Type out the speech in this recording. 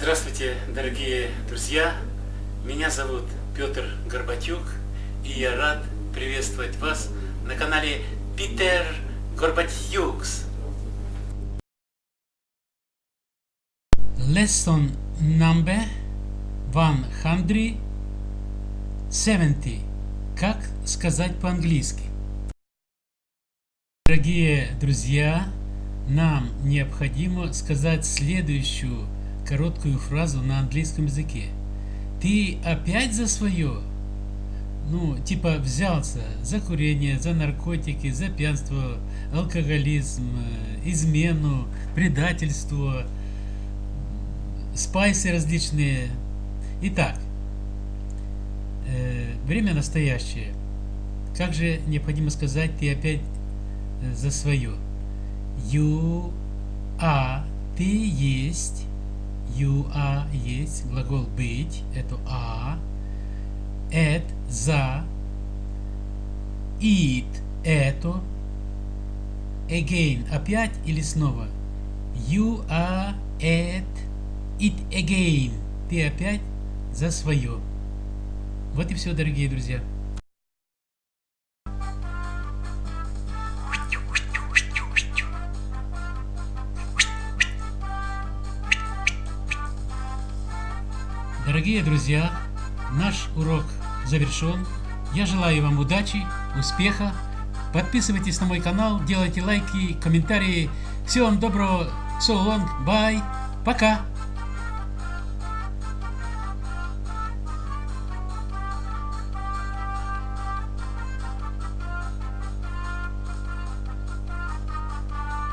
Здравствуйте, дорогие друзья! Меня зовут Петр Горбатюк, и я рад приветствовать вас на канале Питер Горбатюкс. Lesson number 170. Как сказать по-английски? Дорогие друзья, нам необходимо сказать следующую короткую фразу на английском языке. Ты опять за свое? Ну, типа взялся за курение, за наркотики, за пьянство, алкоголизм, э, измену, предательство, спайсы различные. Итак, э, время настоящее. Как же необходимо сказать, ты опять э, за свое? You are, ты есть, you are есть, глагол быть, это а, at, за, it, это, again, опять или снова. You are at it again. Ты опять за свое. Вот и все, дорогие друзья. Дорогие друзья, наш урок завершен. Я желаю вам удачи, успеха. Подписывайтесь на мой канал, делайте лайки, комментарии. Всего вам доброго. So long. Bye. Пока.